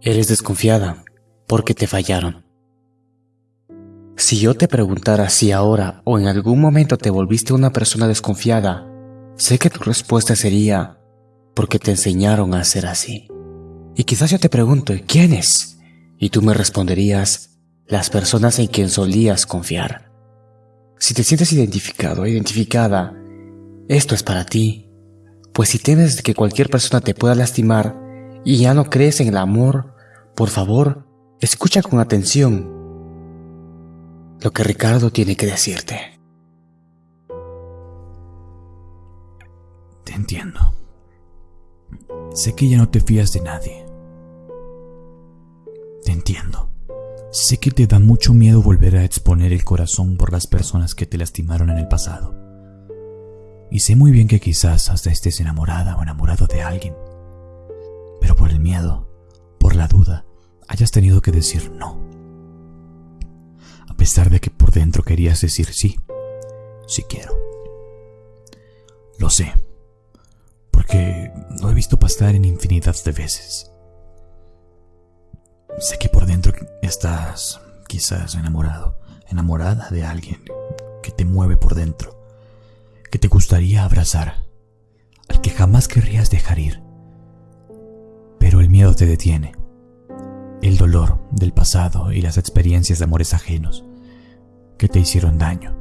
Eres desconfiada porque te fallaron. Si yo te preguntara si ahora o en algún momento te volviste una persona desconfiada, sé que tu respuesta sería porque te enseñaron a ser así. Y quizás yo te pregunto, ¿quiénes? Y tú me responderías, las personas en quien solías confiar. Si te sientes identificado o identificada, esto es para ti. Pues si temes que cualquier persona te pueda lastimar y ya no crees en el amor, por favor, escucha con atención lo que Ricardo tiene que decirte. Te entiendo. Sé que ya no te fías de nadie. Te entiendo. Sé que te da mucho miedo volver a exponer el corazón por las personas que te lastimaron en el pasado. Y sé muy bien que quizás hasta estés enamorada o enamorado de alguien. Por el miedo, por la duda, hayas tenido que decir no. A pesar de que por dentro querías decir sí, sí quiero. Lo sé, porque lo he visto pasar en infinidad de veces. Sé que por dentro estás quizás enamorado, enamorada de alguien que te mueve por dentro, que te gustaría abrazar, al que jamás querrías dejar ir. El miedo te detiene. El dolor del pasado y las experiencias de amores ajenos que te hicieron daño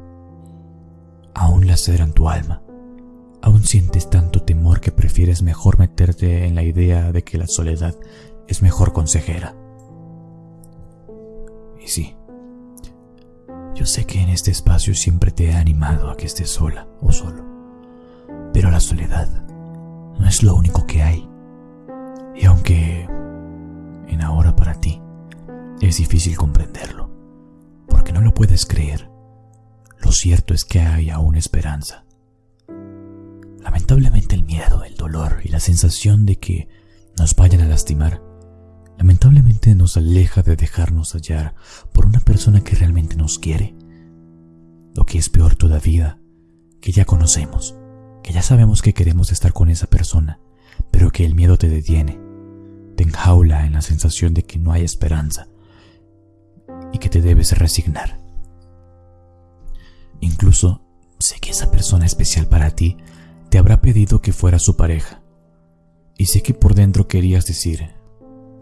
aún laceran tu alma. Aún sientes tanto temor que prefieres mejor meterte en la idea de que la soledad es mejor consejera. Y sí, yo sé que en este espacio siempre te he animado a que estés sola o solo, pero la soledad no es lo único que hay. Y aunque en ahora para ti es difícil comprenderlo, porque no lo puedes creer, lo cierto es que hay aún esperanza. Lamentablemente el miedo, el dolor y la sensación de que nos vayan a lastimar lamentablemente nos aleja de dejarnos hallar por una persona que realmente nos quiere. Lo que es peor todavía, que ya conocemos, que ya sabemos que queremos estar con esa persona, pero que el miedo te detiene, te enjaula en la sensación de que no hay esperanza y que te debes resignar. Incluso sé que esa persona especial para ti te habrá pedido que fuera su pareja. Y sé que por dentro querías decir,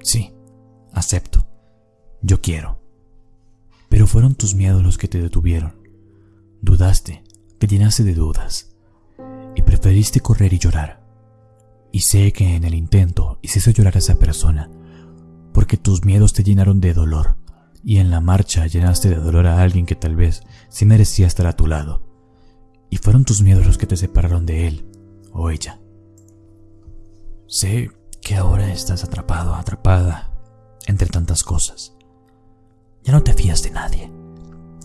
Sí, acepto. Yo quiero. Pero fueron tus miedos los que te detuvieron. Dudaste, te llenaste de dudas. Y preferiste correr y llorar. Y sé que en el intento hiciste llorar a esa persona, porque tus miedos te llenaron de dolor, y en la marcha llenaste de dolor a alguien que tal vez sí merecía estar a tu lado. Y fueron tus miedos los que te separaron de él o ella. Sé que ahora estás atrapado, atrapada entre tantas cosas. Ya no te fías de nadie.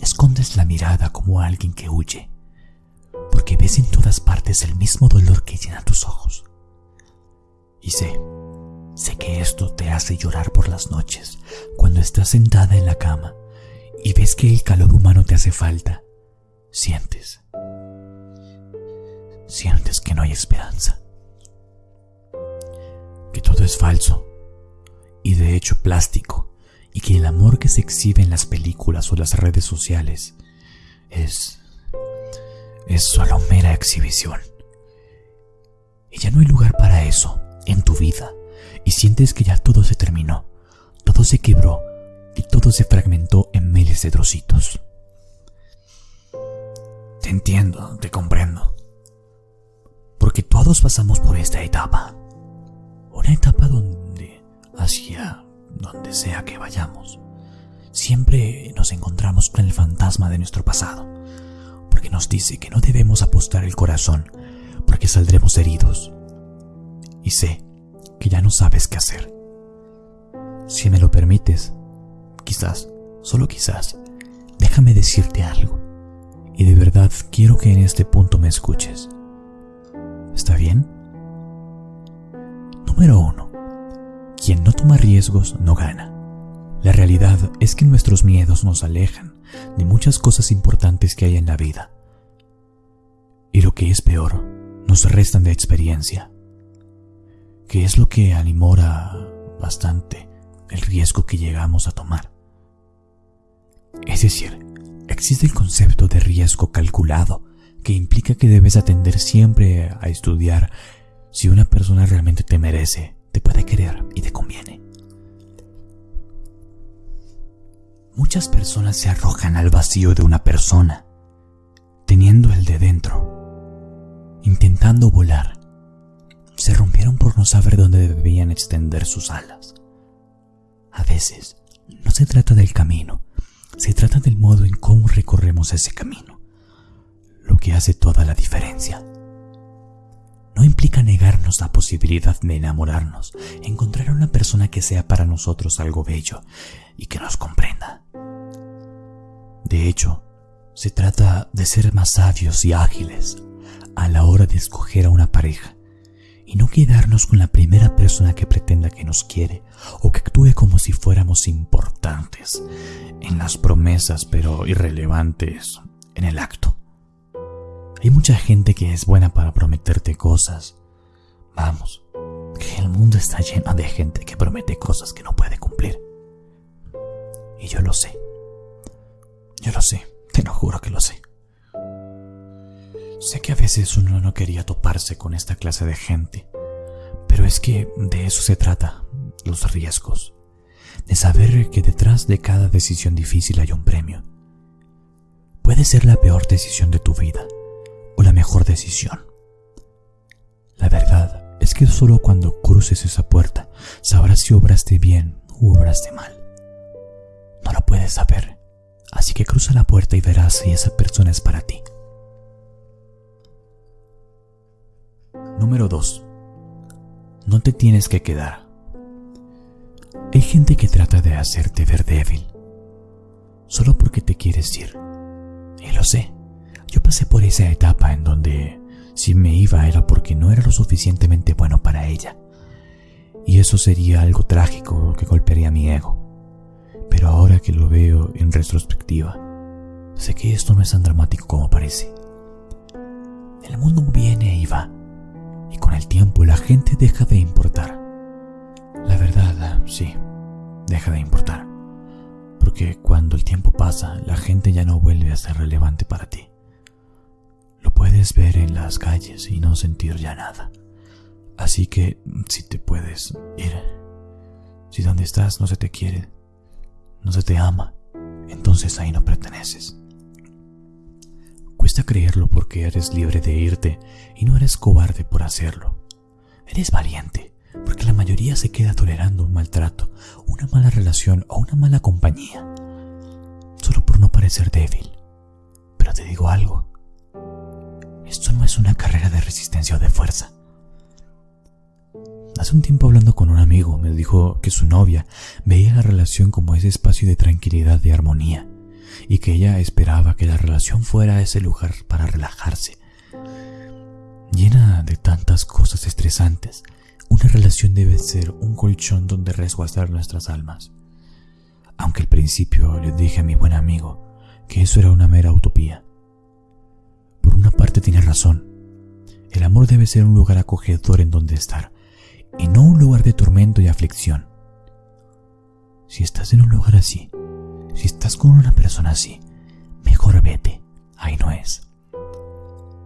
Escondes la mirada como alguien que huye, porque ves en todas partes el mismo dolor que llena tus ojos. Y sé, sé que esto te hace llorar por las noches, cuando estás sentada en la cama y ves que el calor humano te hace falta. Sientes, sientes que no hay esperanza que todo es falso y de hecho plástico y que el amor que se exhibe en las películas o las redes sociales es es solo mera exhibición. Y ya no hay lugar para eso en tu vida y sientes que ya todo se terminó, todo se quebró y todo se fragmentó en miles de trocitos. Te entiendo, te comprendo. Porque todos pasamos por esta etapa una etapa donde, hacia donde sea que vayamos, siempre nos encontramos con el fantasma de nuestro pasado, porque nos dice que no debemos apostar el corazón, porque saldremos heridos. Y sé que ya no sabes qué hacer. Si me lo permites, quizás, solo quizás, déjame decirte algo. Y de verdad quiero que en este punto me escuches. ¿Está bien? Número 1. Quien no toma riesgos no gana. La realidad es que nuestros miedos nos alejan de muchas cosas importantes que hay en la vida. Y lo que es peor, nos restan de experiencia. Que es lo que animora bastante riesgo que llegamos a tomar. Es decir, existe el concepto de riesgo calculado, que implica que debes atender siempre a estudiar si una persona realmente te merece, te puede querer y te conviene. Muchas personas se arrojan al vacío de una persona, teniendo el de dentro, intentando volar. Se rompieron por no saber dónde debían extender sus alas. A veces, no se trata del camino, se trata del modo en cómo recorremos ese camino, lo que hace toda la diferencia. No implica negarnos la posibilidad de enamorarnos, encontrar a una persona que sea para nosotros algo bello y que nos comprenda. De hecho, se trata de ser más sabios y ágiles a la hora de escoger a una pareja y no quedarnos con la primera persona que pretenda que nos quiere o que actúe como si fuéramos importantes en las promesas pero irrelevantes en el acto. Hay mucha gente que es buena para prometerte cosas. Vamos, que el mundo está lleno de gente que promete cosas que no puede cumplir. Y yo lo sé. Yo lo sé, te lo juro que lo sé. Sé que a veces uno no quería toparse con esta clase de gente, pero es que de eso se trata, los riesgos, de saber que detrás de cada decisión difícil hay un premio. Puede ser la peor decisión de tu vida o la mejor decisión. La verdad es que solo cuando cruces esa puerta sabrás si obraste bien u obraste mal. No lo puedes saber, así que cruza la puerta y verás si esa persona es para ti. Número 2. No te tienes que quedar. Hay gente que trata de hacerte ver débil, solo porque te quieres ir. Y lo sé, yo pasé por esa etapa en donde si me iba era porque no era lo suficientemente bueno para ella. Y eso sería algo trágico que golpearía mi ego. Pero ahora que lo veo en retrospectiva, sé que esto no es tan dramático como parece. El mundo viene y va y con el tiempo la gente deja de importar. La verdad, sí, deja de importar. Porque cuando el tiempo pasa, la gente ya no vuelve a ser relevante para ti. Lo puedes ver en las calles y no sentir ya nada. Así que si te puedes ir, si donde estás no se te quiere, no se te ama, entonces ahí no perteneces. Cuesta creerlo porque eres libre de irte y no eres cobarde por hacerlo. Eres valiente porque la mayoría se queda tolerando un maltrato, una mala relación o una mala compañía, solo por no parecer débil. Pero te digo algo, esto no es una carrera de resistencia o de fuerza. Hace un tiempo hablando con un amigo me dijo que su novia veía la relación como ese espacio de tranquilidad y armonía y que ella esperaba que la relación fuera ese lugar para relajarse. Llena de tantas cosas estresantes, una relación debe ser un colchón donde resguardar nuestras almas. Aunque al principio le dije a mi buen amigo que eso era una mera utopía. Por una parte tiene razón. El amor debe ser un lugar acogedor en donde estar, y no un lugar de tormento y aflicción. Si estás en un lugar así, si estás con una persona así, mejor vete. Ahí no es.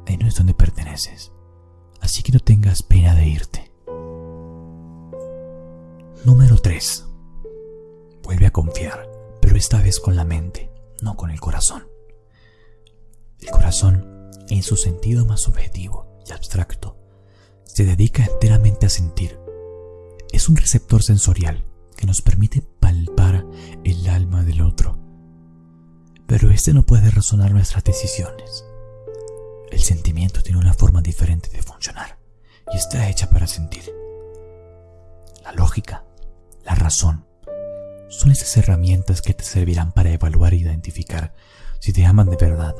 Ahí no es donde perteneces. Así que no tengas pena de irte. Número 3. Vuelve a confiar, pero esta vez con la mente, no con el corazón. El corazón, en su sentido más subjetivo y abstracto, se dedica enteramente a sentir. Es un receptor sensorial que nos permite el alma del otro. Pero este no puede razonar nuestras decisiones. El sentimiento tiene una forma diferente de funcionar y está hecha para sentir. La lógica, la razón, son esas herramientas que te servirán para evaluar e identificar si te aman de verdad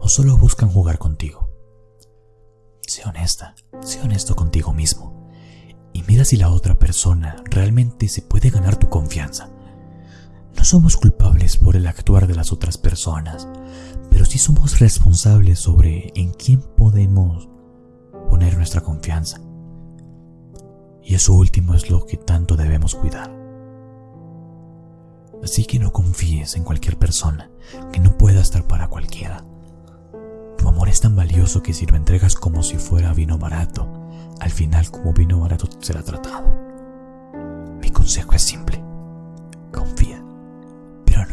o solo buscan jugar contigo. Sé honesta, sé honesto contigo mismo y mira si la otra persona realmente se puede ganar tu confianza. No somos culpables por el actuar de las otras personas, pero sí somos responsables sobre en quién podemos poner nuestra confianza. Y eso último es lo que tanto debemos cuidar. Así que no confíes en cualquier persona que no pueda estar para cualquiera. Tu amor es tan valioso que si lo entregas como si fuera vino barato, al final como vino barato será tratado. Mi consejo es simple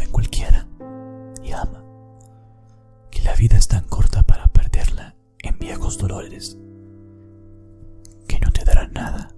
cualquiera y ama. Que la vida es tan corta para perderla en viejos dolores que no te darán nada.